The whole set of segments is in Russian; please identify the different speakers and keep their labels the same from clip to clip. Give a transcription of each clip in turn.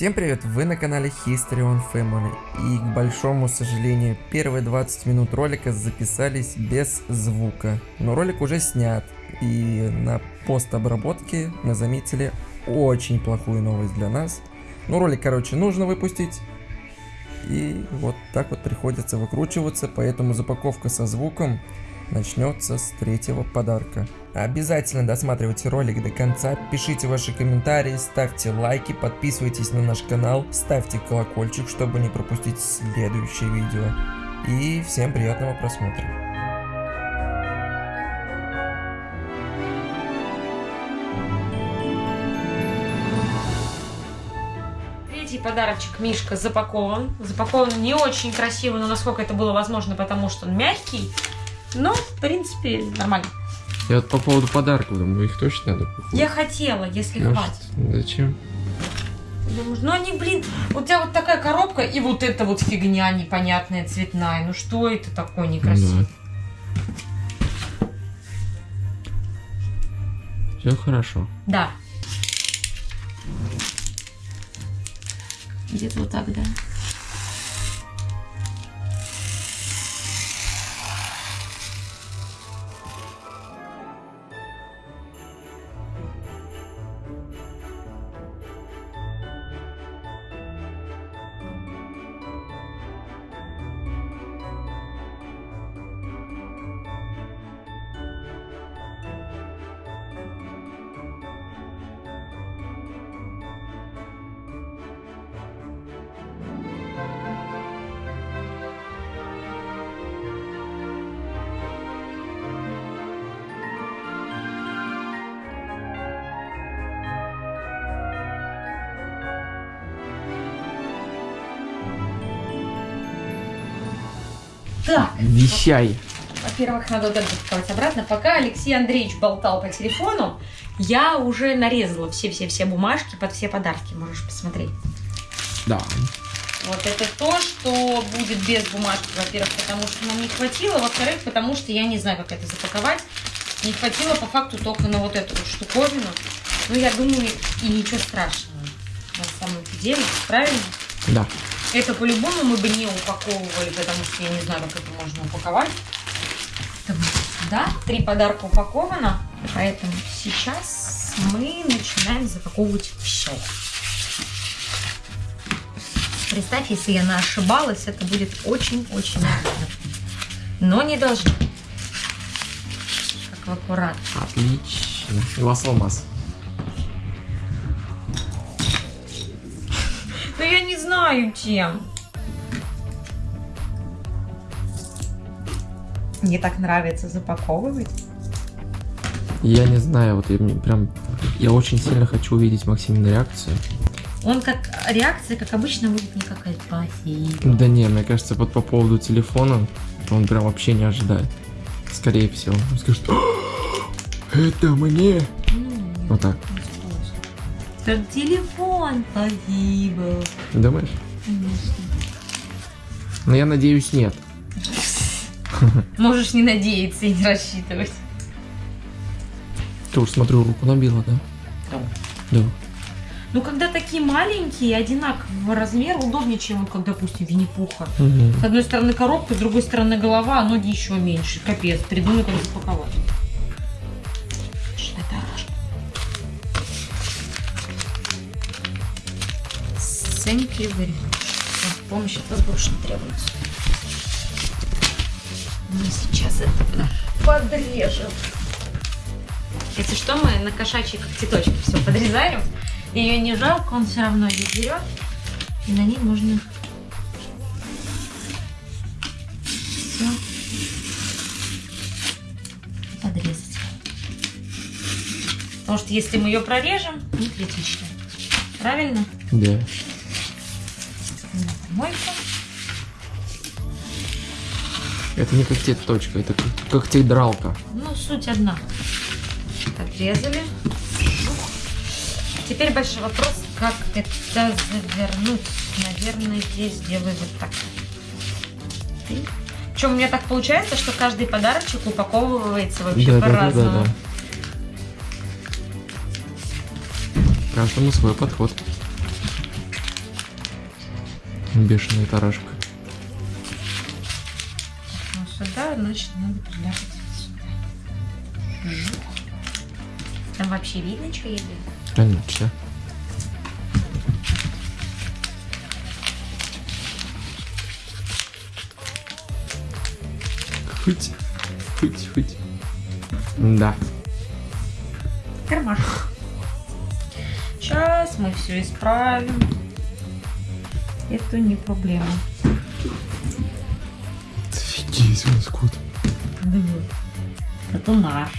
Speaker 1: Всем привет, вы на канале History on Family. И к большому сожалению первые 20 минут ролика записались без звука, но ролик уже снят и на постобработке мы заметили очень плохую новость для нас, ну ролик короче нужно выпустить. И вот так вот приходится выкручиваться, поэтому запаковка со звуком начнется с третьего подарка. Обязательно досматривайте ролик до конца, пишите ваши комментарии, ставьте лайки, подписывайтесь на наш канал, ставьте колокольчик, чтобы не пропустить следующее видео. И всем приятного просмотра.
Speaker 2: Третий подарочек Мишка запакован. Запакован не очень красиво, но насколько это было возможно, потому что он мягкий. Но, в принципе, нормально.
Speaker 1: Я вот по поводу подарков думаю, их точно надо купить.
Speaker 2: Я хотела, если
Speaker 1: Может,
Speaker 2: хватит.
Speaker 1: Зачем?
Speaker 2: Думаешь, ну они, блин, у тебя вот такая коробка и вот эта вот фигня непонятная, цветная. Ну что это такое некрасивое?
Speaker 1: Все хорошо.
Speaker 2: Да. Где-то вот так, да. Так,
Speaker 1: Вещай.
Speaker 2: Во-первых, надо вот это запаковать обратно. Пока Алексей Андреевич болтал по телефону, я уже нарезала все-все-все бумажки под все подарки. Можешь посмотреть.
Speaker 1: Да.
Speaker 2: Вот это то, что будет без бумажки, во-первых, потому что нам не хватило, во-вторых, потому что я не знаю, как это запаковать. Не хватило по факту только на вот эту вот штуковину. Ну, я думаю, и ничего страшного на самом деле, правильно?
Speaker 1: Да.
Speaker 2: Это по-любому мы бы не упаковывали, потому что я не знаю, как это можно упаковать. Сюда. Три подарка упаковано, поэтому сейчас мы начинаем запаковывать все. Представь, если я ошибалась, это будет очень-очень обидно. Но не должно. Как в аккурат.
Speaker 1: Отлично. У вас алмаз.
Speaker 2: Знаю, чем. Мне так нравится запаковывать.
Speaker 1: Я не знаю, вот я мне прям... Я очень сильно хочу увидеть Максимину реакцию.
Speaker 2: Он как реакция, как обычно, будет никакая. Спасибо.
Speaker 1: Да не, мне кажется, вот по поводу телефона, он прям вообще не ожидает. Скорее всего. Он скажет, «А, это мне. Вот так.
Speaker 2: Как телефон, спасибо.
Speaker 1: Думаешь? Но я надеюсь, нет.
Speaker 2: Можешь не надеяться и не рассчитывать.
Speaker 1: Ты уж смотрю, руку набила, да? Да.
Speaker 2: Ну, когда такие маленькие, одинакового размера, удобнее, чем, вот, как, допустим, Винни-Пуха.
Speaker 1: Мгм.
Speaker 2: С одной стороны коробка, с другой стороны голова, а ноги еще меньше. Капец, придумай, как запаковать. О, Помощь от вас больше не требуется. Мы сейчас это подрежем. Если что, мы на кошачьи когтеточки все подрезаем. Ее не жалко, он все равно ее берет. И на ней можно все подрезать. Потому что если мы ее прорежем, не критично. Правильно?
Speaker 1: Да.
Speaker 2: Помойку.
Speaker 1: Это не когтеточка, это как- когтедралка.
Speaker 2: Ну, суть одна. Отрезали. Теперь большой вопрос, как это завернуть. Наверное, здесь сделаю вот так. Причем у меня так получается, что каждый подарочек упаковывается вообще
Speaker 1: Да, да, да, да,
Speaker 2: по-разному.
Speaker 1: да. Каждому свой подход. Бешеная тарашка.
Speaker 2: Ну, сюда, значит, надо приляпать сюда. Жух. Там вообще видно, что я делаю?
Speaker 1: Конечно. Хоть, хоть, хоть. Да.
Speaker 2: Кармашек. Сейчас мы все исправим. Это не проблема.
Speaker 1: Офигеть, у нас кот.
Speaker 2: Это наш.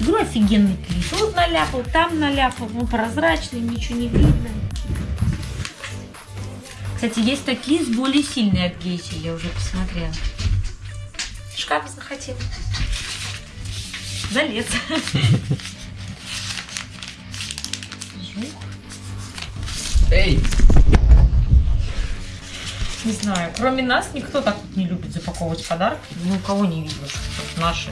Speaker 2: Говорю, офигенный клей. Тут наляпал, там наляпал. Он прозрачный, ничего не видно. Кстати, есть такие с более сильной адгезией, я уже посмотрела. Шкаф захотел. Залез.
Speaker 1: Эй!
Speaker 2: Не знаю, кроме нас никто так вот не любит запаковывать подарки. Ни у кого не видно, что вот наши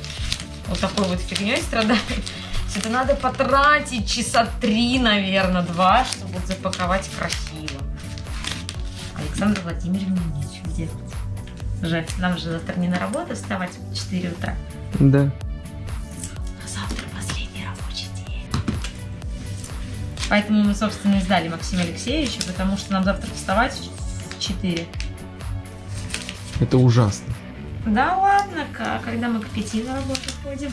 Speaker 2: вот такой вот фигней страдают. Это надо потратить часа три, наверное, два, чтобы вот запаковать красиво. Александра Владимировна нечего делать. Жаль, нам же завтра не на работу вставать в 4 утра.
Speaker 1: Да.
Speaker 2: Поэтому мы, собственно, и сдали Максима Алексеевича, потому что нам завтра вставать в 4.
Speaker 1: Это ужасно.
Speaker 2: Да ладно, ка- когда мы к 5 на работу ходим.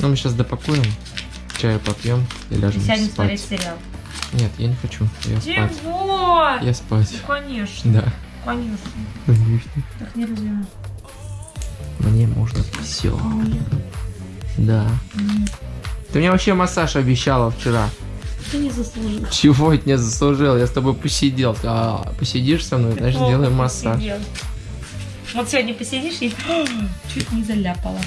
Speaker 1: Ну, мы сейчас допакуем, чаю попьем и
Speaker 2: И
Speaker 1: ляжем
Speaker 2: сядем
Speaker 1: спать.
Speaker 2: смотреть сериал.
Speaker 1: Нет, я не хочу. Я спать.
Speaker 2: Чего?
Speaker 1: Я спать.
Speaker 2: Ну, конечно,
Speaker 1: Да.
Speaker 2: конечно.
Speaker 1: Конечно.
Speaker 2: Так нельзя.
Speaker 1: Мне можно все. Да. Ты мне вообще массаж обещала вчера.
Speaker 2: Ты не заслужил.
Speaker 1: Чего я не заслужил? Я с тобой посидел. А, посидишь со мной, значит, сделаем массаж.
Speaker 2: посидел. Вот сегодня посидишь и чуть не заляпала.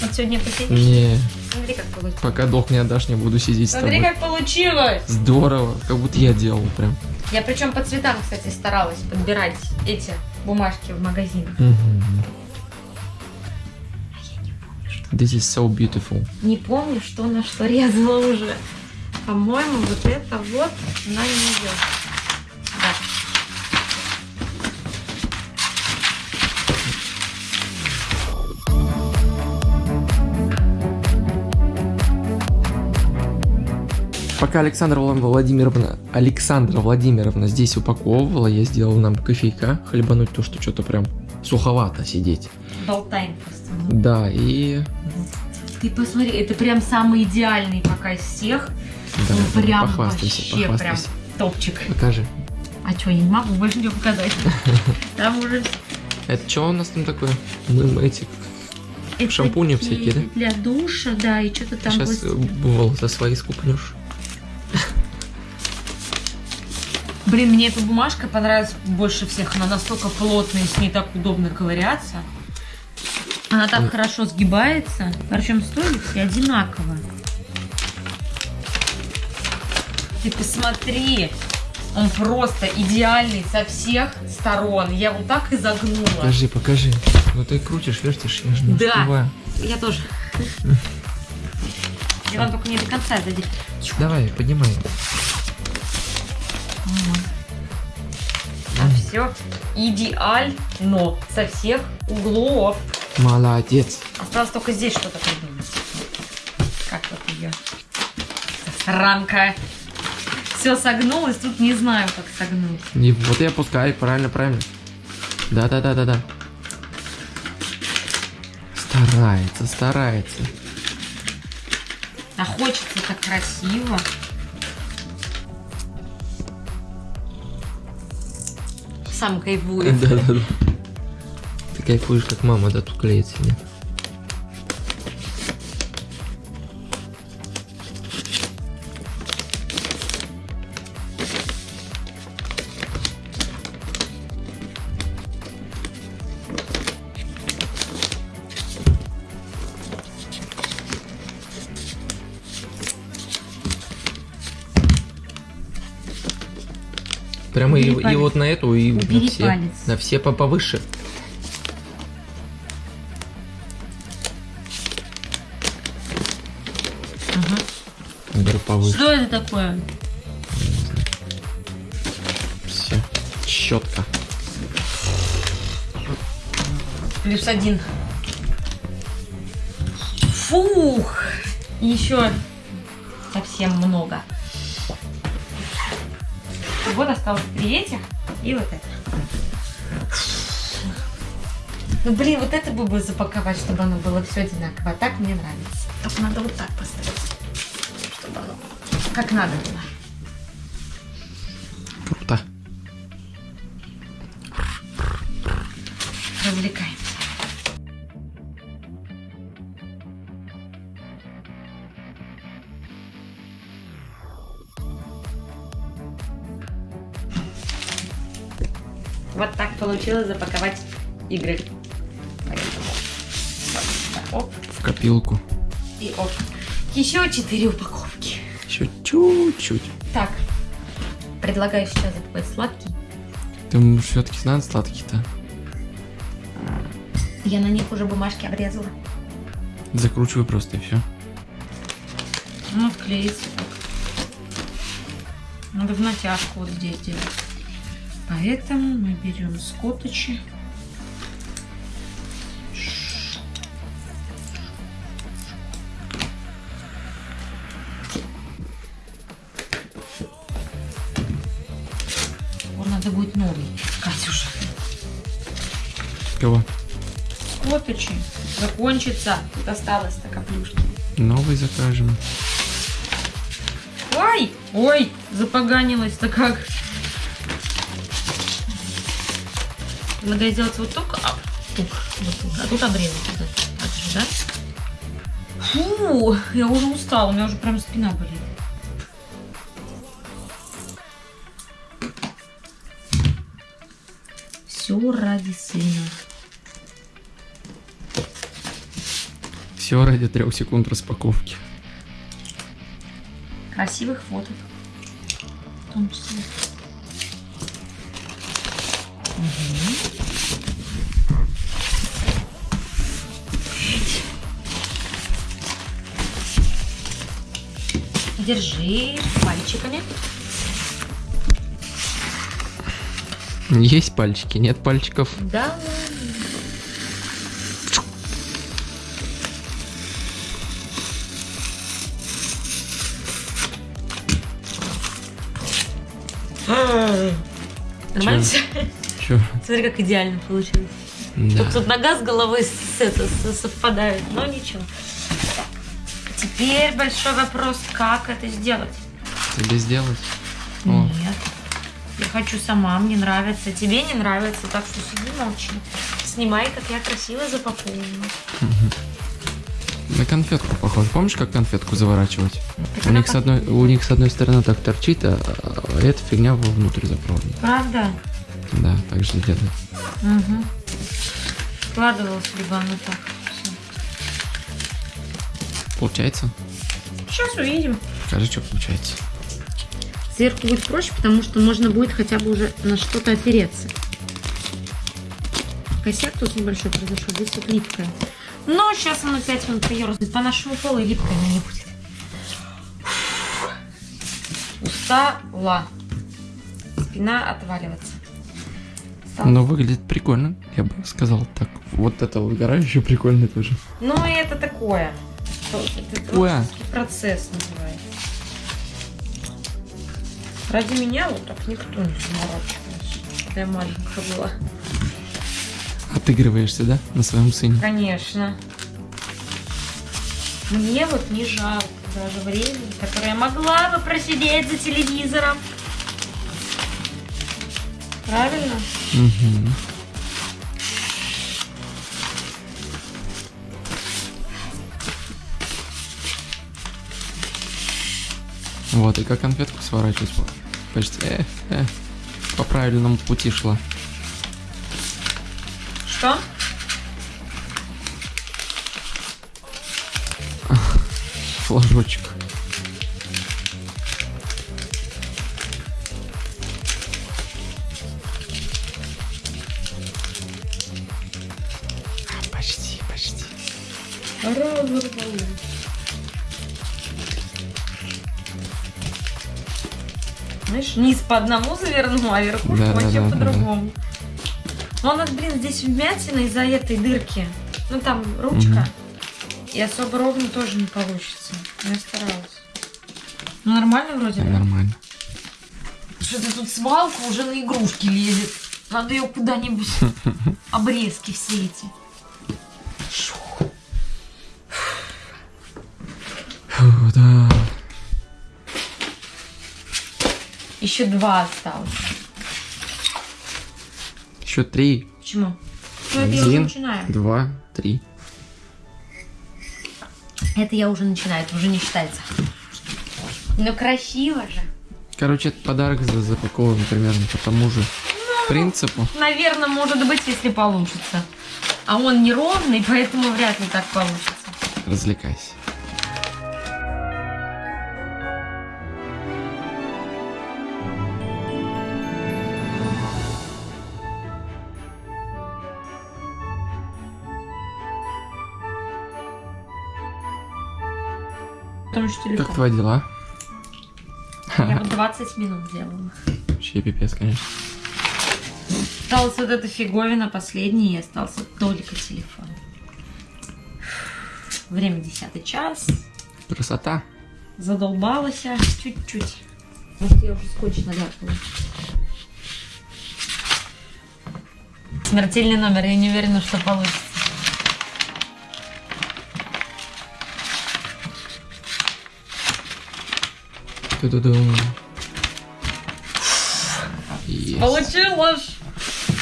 Speaker 2: Вот сегодня посидишь.
Speaker 1: Не,
Speaker 2: Смотри, как получилось.
Speaker 1: пока долг не отдашь, не буду сидеть с
Speaker 2: Смотри,
Speaker 1: тобой.
Speaker 2: как получилось.
Speaker 1: Здорово, как будто я делал прям.
Speaker 2: Я причем по цветам, кстати, старалась подбирать эти бумажки в магазинах.
Speaker 1: Мгм. This is so beautiful.
Speaker 2: Не помню, что на что резала уже. По-моему, вот это вот на нее. Да.
Speaker 1: Пока Александра Вла- Владимировна, Александра Владимировна здесь упаковывала, я сделал нам кофейка, хлебануть то, что что-то прям суховато сидеть.
Speaker 2: Болтаем просто.
Speaker 1: Да, и...
Speaker 2: Ты посмотри, это прям самый идеальный пока из всех.
Speaker 1: Да,
Speaker 2: ну прям
Speaker 1: похвастайся,
Speaker 2: вообще прям топчик.
Speaker 1: Покажи.
Speaker 2: А что, я не могу больше ничего показать. Там уже
Speaker 1: Это что у нас там такое? Мы эти
Speaker 2: это
Speaker 1: Шампуни всякие, да?
Speaker 2: Для душа, да, и что-то там
Speaker 1: сейчас
Speaker 2: вот-
Speaker 1: волосы свои скупнешь.
Speaker 2: Блин, мне эта бумажка понравилась больше всех. Она настолько плотная, с ней так удобно ковыряться. Она так
Speaker 1: Ой.
Speaker 2: хорошо сгибается. Причем стоит все одинаково. Ты посмотри. Он просто идеальный со всех сторон. Я вот так и загнула.
Speaker 1: Покажи, покажи. Ну ты крутишь, вертишь, я же не
Speaker 2: Да.
Speaker 1: успеваю.
Speaker 2: Я тоже. Я вам только не до конца дойди.
Speaker 1: Давай, поднимай.
Speaker 2: А все идеально со всех углов.
Speaker 1: Молодец.
Speaker 2: Осталось только здесь что-то придумать. Как вот ее? Ранка. Все согнулось, тут не знаю, как согнуть.
Speaker 1: И вот и опускай, правильно, правильно. Да, да, да, да, да. Старается, старается.
Speaker 2: А хочется так красиво. Сам кайфует.
Speaker 1: Да, да, да. Ты кайфуешь, как мама, да, тут клеит себе. Прямо и, и вот на эту, и на
Speaker 2: Убери
Speaker 1: все.
Speaker 2: палец.
Speaker 1: На все по повыше. Повыше.
Speaker 2: Что это такое?
Speaker 1: Все. Щетка.
Speaker 2: Плюс один. Фух! Еще совсем много. Вот осталось три этих и вот это. Ну блин, вот это бы запаковать, чтобы оно было все одинаково. А так мне нравится. Только надо вот так поставить, как надо было.
Speaker 1: Круто.
Speaker 2: Развлекаемся. Вот так получилось запаковать игры.
Speaker 1: В копилку.
Speaker 2: и оп. Еще четыре упаковки.
Speaker 1: Еще чуть-чуть.
Speaker 2: Так, предлагаю сейчас запаковать сладкий.
Speaker 1: Ты все-таки надо сладкий-то.
Speaker 2: Я на них уже бумажки обрезала.
Speaker 1: Закручивай просто и все.
Speaker 2: Ну, отклеится. Надо в натяжку вот здесь делать. Поэтому мы берем скоточи.
Speaker 1: Кого?
Speaker 2: Скоточи. Закончится. Тут осталось-то каплюшки.
Speaker 1: Новый закажем.
Speaker 2: Ой! Ой! Запоганилась-то как. Надо сделать вот только... А, тук, вот тут, а тут обрезать. Вот. Так же, да? Фу! Я уже устала, у меня уже прям спина болит. Все ради сына.
Speaker 1: Все ради трех секунд распаковки.
Speaker 2: Красивых фоток. В том числе. Мгм. Держи пальчиками.
Speaker 1: Есть пальчики, нет пальчиков.
Speaker 2: Да. Нормально все?
Speaker 1: Че?
Speaker 2: Смотри, как идеально получилось.
Speaker 1: Да.
Speaker 2: Тут, тут нога с головой с, это, совпадает, но ничего. Теперь большой вопрос, как это сделать?
Speaker 1: Тебе сделать? О.
Speaker 2: Нет. Я хочу сама, мне нравится. Тебе не нравится, так что сиди молчи. Снимай, как я красиво запаковываю.
Speaker 1: На конфетку похоже. Помнишь, как конфетку заворачивать?
Speaker 2: Так
Speaker 1: У них, с одной, у них с одной стороны так торчит, а, а эта фигня вовнутрь заправлена.
Speaker 2: Правда?
Speaker 1: Да, так же делают.
Speaker 2: Угу. Складывалось либо оно так. Всё.
Speaker 1: Получается?
Speaker 2: Сейчас увидим.
Speaker 1: Скажи, что получается.
Speaker 2: Сверху будет проще, потому что можно будет хотя бы уже на что-то опереться. Косяк тут небольшой произошел, здесь вот липкое. Но сейчас оно 5 минут поерзает по нашему полу и липкое оно не будет. Устала. Спина отваливаться. Стала.
Speaker 1: Но выглядит прикольно, я бы сказал так. Вот это вот гора еще прикольная тоже.
Speaker 2: Ну, и это такое. Это творческий процесс называется. Ради меня вот так никто не заморачивался, когда я маленькая была.
Speaker 1: Отыгрываешься, да, на своем сыне?
Speaker 2: Конечно. Мне вот не жалко даже времени, которое я могла бы просидеть за телевизором. Правильно?
Speaker 1: Мгм. Вот, и как конфетку сворачивать? Почти, э, э, по правильному пути шла.
Speaker 2: Что?
Speaker 1: Флажочек. Почти, почти.
Speaker 2: Знаешь, низ по одному завернул, а верхушку
Speaker 1: Да, да,
Speaker 2: вообще
Speaker 1: да, да,
Speaker 2: по-другому. Но у нас, блин, здесь вмятина из-за этой дырки. Ну там ручка. И особо ровно тоже не получится. Я старалась. Ну нормально вроде,
Speaker 1: Да, нормально.
Speaker 2: Что-то тут свалка уже на игрушки лезет. Надо ее куда-нибудь. Обрезки все эти.
Speaker 1: Фу, да.
Speaker 2: Еще два осталось.
Speaker 1: Еще три,
Speaker 2: Почему? Ну, это я уже
Speaker 1: Один.
Speaker 2: начинаю.
Speaker 1: два, три.
Speaker 2: Это я уже начинаю, это уже не считается. Ну красиво же.
Speaker 1: Короче, этот подарок за- запакован примерно по тому же принципу.
Speaker 2: Наверное, может быть, если получится. А он неровный, поэтому вряд ли так получится.
Speaker 1: Развлекайся.
Speaker 2: Потому что телефон.
Speaker 1: Как твои дела?
Speaker 2: Я вот 20 минут сделала.
Speaker 1: Вообще пипец, конечно.
Speaker 2: Осталась вот эта фиговина последняя, и остался только телефон. Время 10 час.
Speaker 1: Красота.
Speaker 2: Задолбалась я чуть-чуть. Может, я уже скотч наляпала. Смертельный номер, я не уверена, что получится.
Speaker 1: Ту-ду-ду. Есть.
Speaker 2: Получилось!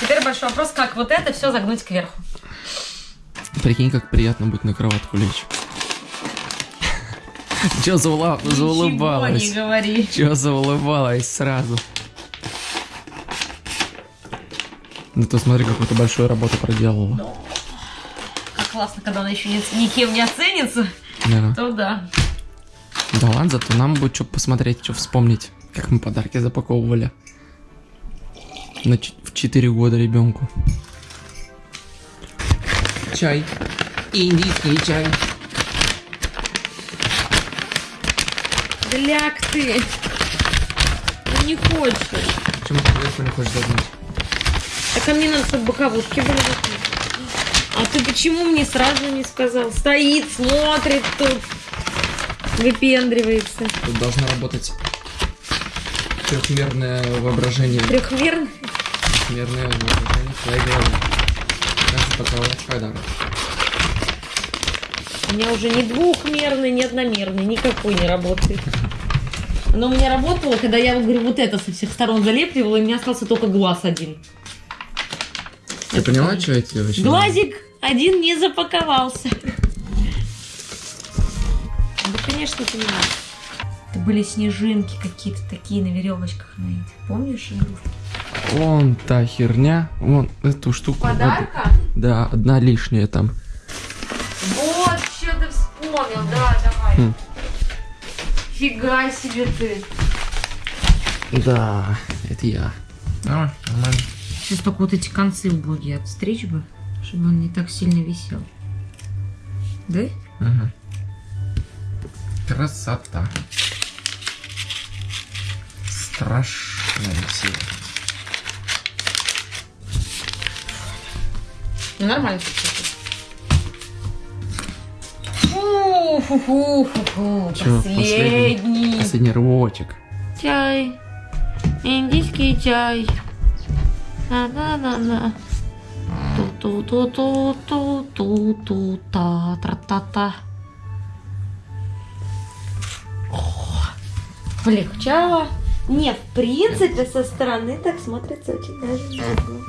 Speaker 2: Теперь большой вопрос, как вот это все загнуть кверху.
Speaker 1: Прикинь, как приятно будет на кроватку лечь. Че заула...
Speaker 2: Ничего не
Speaker 1: заулыбалась?
Speaker 2: говори.
Speaker 1: Че заулыбалась сразу? Ну ты смотри, какую-то большую работу проделала.
Speaker 2: Как классно, когда она еще ни- никем не оценится,
Speaker 1: Да.
Speaker 2: то да.
Speaker 1: Да ладно, зато нам будет что посмотреть, что вспомнить, как мы подарки запаковывали. На в 4 года ребенку. Чай. Индийский чай.
Speaker 2: Гляк ты! Ну не хочешь.
Speaker 1: Почему ты не хочешь загнуть?
Speaker 2: Так а мне надо, чтобы боковушки были. А ты почему мне сразу не сказал? Стоит, смотрит тут. Выпендривается.
Speaker 1: Тут должно работать трехмерное воображение.
Speaker 2: Трехмерный.
Speaker 1: Трехмерное воображение твоей голове. Как запаковать подарок?
Speaker 2: У меня уже ни двухмерный, ни одномерный, никакой не работает. Но у меня работало, когда я, говорю, вот это со всех сторон залепливала, и у меня остался только глаз один.
Speaker 1: Ты поняла, что эти вообще?
Speaker 2: Глазик один не запаковался. Конечно, понимаю. Это были снежинки какие-то такие на веревочках на этих. Помнишь игрушки?
Speaker 1: Вон та херня, вон эту штуку.
Speaker 2: Подарка?
Speaker 1: Да, одна лишняя там.
Speaker 2: Вот, что ты вспомнил, да, давай.
Speaker 1: Хм.
Speaker 2: Фига себе ты.
Speaker 1: Да, это я. Давай, нормально.
Speaker 2: Сейчас только вот эти концы убогие отстричь бы, чтобы он не так сильно висел. Да?
Speaker 1: Ага. Красота. Страшная сила.
Speaker 2: Ну, нормально Фу-фу-фу-фу-фу.
Speaker 1: Чё,
Speaker 2: Последний.
Speaker 1: Последний рывочек.
Speaker 2: Чай. Индийский чай. На-на-на-на. Ту-ту-ту-ту-ту-ту-ту-та-тра-та-та. Полегчало. Не, в принципе, со стороны так смотрится очень даже неплохо.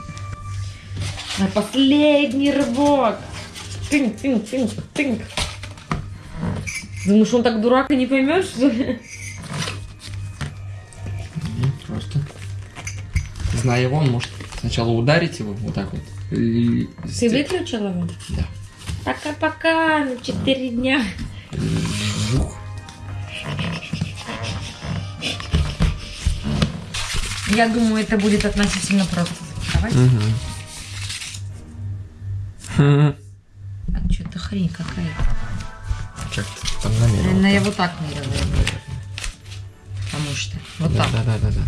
Speaker 2: На последний рывок. Тынь, тынь, тынь, тынь. Думаешь, он так дурак и не поймет, что ли?
Speaker 1: Ну, Просто. Зная его, он может сначала ударить его вот так вот. И...
Speaker 2: Ты выключил его?
Speaker 1: Да.
Speaker 2: Пока-пока, на 4 дня. Я думаю, это будет относительно просто запаковать.
Speaker 1: Угу.
Speaker 2: А что-то хрень какая-то.
Speaker 1: Как ты там намерен?
Speaker 2: Наверное, я вот так, буду. потому что. Вот
Speaker 1: да,
Speaker 2: так.
Speaker 1: да, да, да, да.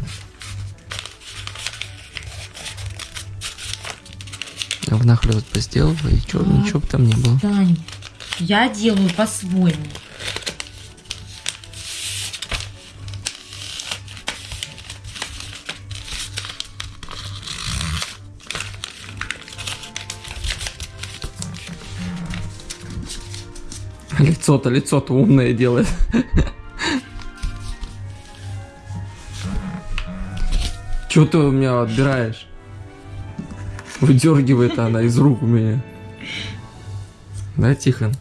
Speaker 1: А внахлёст бы сделала, и чё,
Speaker 2: А.
Speaker 1: ничего бы там не было.
Speaker 2: Тань, я делаю по-своему.
Speaker 1: Лицо-то, лицо-то умное делает. Чего ты у меня отбираешь? Выдергивает она из рук у меня. Да, Тихон?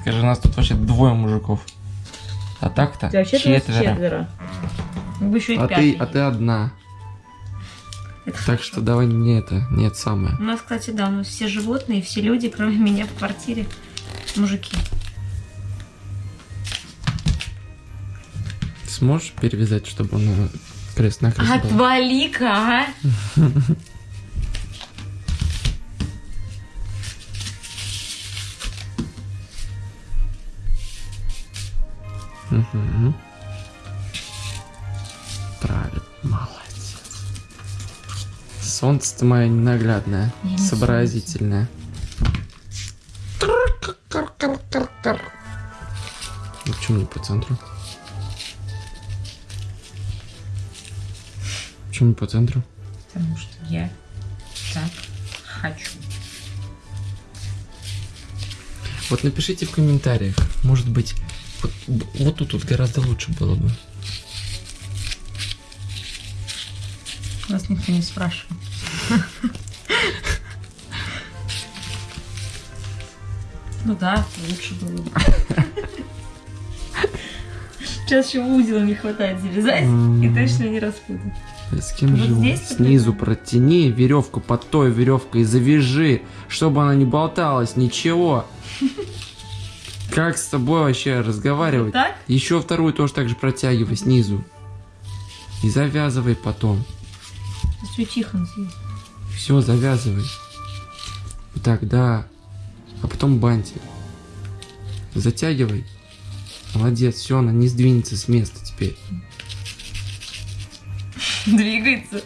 Speaker 1: Скажи, у нас тут вообще двое мужиков. А так-то четверо.
Speaker 2: Бы еще и
Speaker 1: А ты, а ты одна.
Speaker 2: Это
Speaker 1: Так
Speaker 2: хорошо.
Speaker 1: что давай не это, нет самое.
Speaker 2: У нас, кстати, да, у нас все животные, все люди, кроме меня в квартире, мужики.
Speaker 1: Сможешь перевязать, чтобы он э, крест-накрест был?
Speaker 2: Отвали-ка, а!
Speaker 1: Правильно, молодец. Солнце ты моя ненаглядное,
Speaker 2: Я
Speaker 1: сообразительное. Ну почему не по центру? Почему не по центру?
Speaker 2: Потому что я так хочу.
Speaker 1: Вот напишите в комментариях, может быть, вот, вот тут вот гораздо лучше было бы.
Speaker 2: Вас никто не спрашивал. Ну да, лучше было бы. Сейчас еще узел не хватает завязать, и точно не распутать.
Speaker 1: С кем
Speaker 2: Вот
Speaker 1: живу?
Speaker 2: здесь
Speaker 1: Снизу
Speaker 2: вот
Speaker 1: протяни веревку под той веревкой завяжи, чтобы она не болталась, ничего. Как с тобой вообще
Speaker 2: Вот
Speaker 1: разговаривать?
Speaker 2: так?
Speaker 1: Еще вторую тоже так же протягивай снизу. И завязывай потом.
Speaker 2: Все тихо.
Speaker 1: Все, завязывай. Вот так, да. А потом бантик. Затягивай. Молодец, все, она не сдвинется с места теперь.
Speaker 2: Двигается.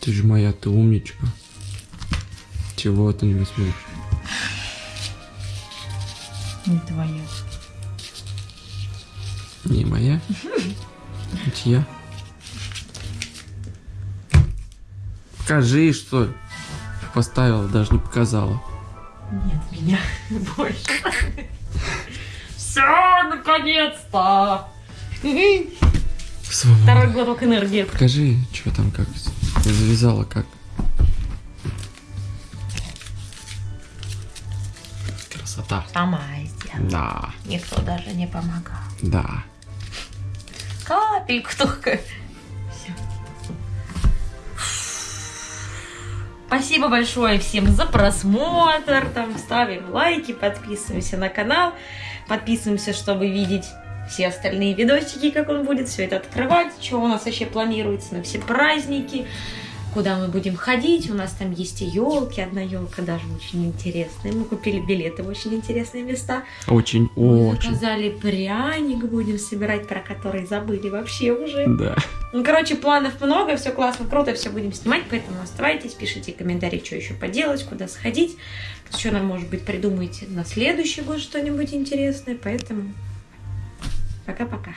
Speaker 1: Ты же моя, ты умничка. Чего ты не возьмешь?
Speaker 2: Не твоя.
Speaker 1: Не моя? Это я? Покажи, что поставила, даже не показала.
Speaker 2: Нет меня больше. Наконец-то! Второй глоток энергии.
Speaker 1: Покажи, что там, как завязала, как. Красота.
Speaker 2: Сама сделала.
Speaker 1: Да,
Speaker 2: Никто даже не помогал.
Speaker 1: да.
Speaker 2: Капельку только. Спасибо большое всем за просмотр. Там ставим лайки, подписываемся на канал. Подписываемся, чтобы видеть все остальные видосики, как он будет все это открывать, что у нас вообще планируется на все праздники, куда мы будем ходить. У нас там есть и елки, одна елка даже очень интересная. Мы купили билеты в очень интересные места.
Speaker 1: Очень,
Speaker 2: Мы
Speaker 1: очень.
Speaker 2: заказали пряник, будем собирать, про который забыли вообще уже.
Speaker 1: Да.
Speaker 2: Ну, короче, планов много, все классно, круто, все будем снимать, поэтому оставайтесь, пишите комментарии, что еще поделать, куда сходить, что нам, может быть, придумаете на следующий год что-нибудь интересное, поэтому пока-пока.